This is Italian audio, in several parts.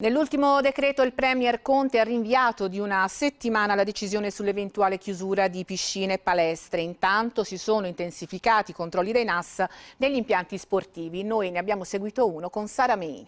Nell'ultimo decreto il Premier Conte ha rinviato di una settimana la decisione sull'eventuale chiusura di piscine e palestre. Intanto si sono intensificati i controlli dei NAS negli impianti sportivi. Noi ne abbiamo seguito uno con Sara Meini.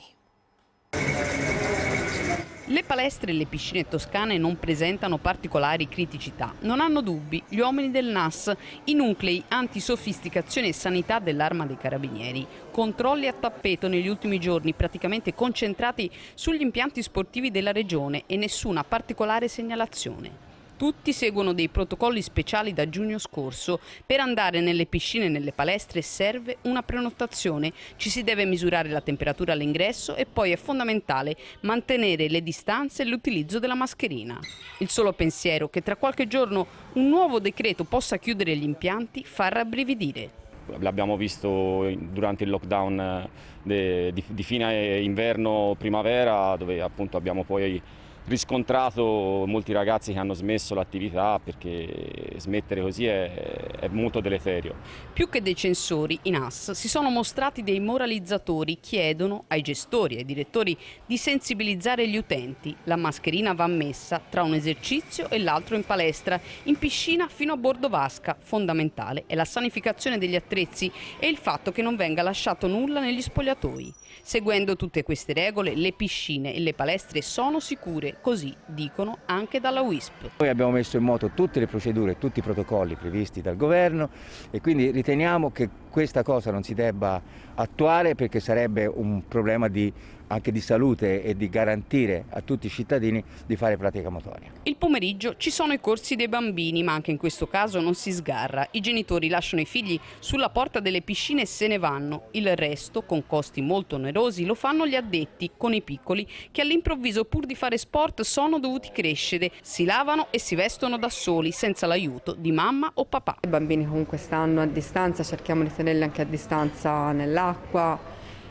Le palestre e le piscine toscane non presentano particolari criticità. Non hanno dubbi gli uomini del NAS, i nuclei antisofisticazione e sanità dell'arma dei carabinieri. Controlli a tappeto negli ultimi giorni praticamente concentrati sugli impianti sportivi della regione e nessuna particolare segnalazione. Tutti seguono dei protocolli speciali da giugno scorso. Per andare nelle piscine e nelle palestre serve una prenotazione. Ci si deve misurare la temperatura all'ingresso e poi è fondamentale mantenere le distanze e l'utilizzo della mascherina. Il solo pensiero che tra qualche giorno un nuovo decreto possa chiudere gli impianti fa rabbrividire l'abbiamo visto durante il lockdown eh, di, fine inverno-primavera dove appunto abbiamo poi riscontrato molti ragazzi che hanno smesso l'attività perché smettere così è, è, molto deleterio. Più che dei censori, i NAS si sono mostrati dei moralizzatori, chiedono ai gestori e ai direttori di sensibilizzare gli utenti. La mascherina va messa tra un esercizio e l'altro in palestra, in piscina fino a bordo vasca. Fondamentale è la sanificazione degli attrezzi e il fatto che non venga lasciato nulla negli spogliatoi. Seguendo tutte queste regole, le piscine e le palestre sono sicure, così dicono anche dalla WISP. Noi abbiamo messo in moto tutte le procedure, tutti i protocolli previsti dal governo e quindi riteniamo che questa cosa non si debba attuare perché sarebbe un problema di, anche di salute e di garantire a tutti i cittadini di fare pratica motoria. Il pomeriggio ci sono i corsi dei bambini ma anche in questo caso non si sgarra. I genitori lasciano i figli sulla porta delle piscine e se ne vanno. Il resto, con costi molto onerosi, lo fanno gli addetti con i piccoli che all'improvviso pur di fare sport sono dovuti crescere. Si lavano e si vestono da soli senza l'aiuto di mamma o papà. I bambini comunque stanno a distanza, cerchiamo di tenerli anche a distanza nell'acqua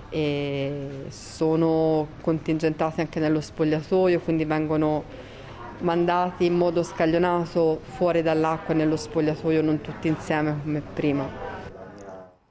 e sono contingentati anche nello spogliatoio, quindi vengono mandati in modo scaglionato fuori dall'acqua nello spogliatoio, non tutti insieme come prima.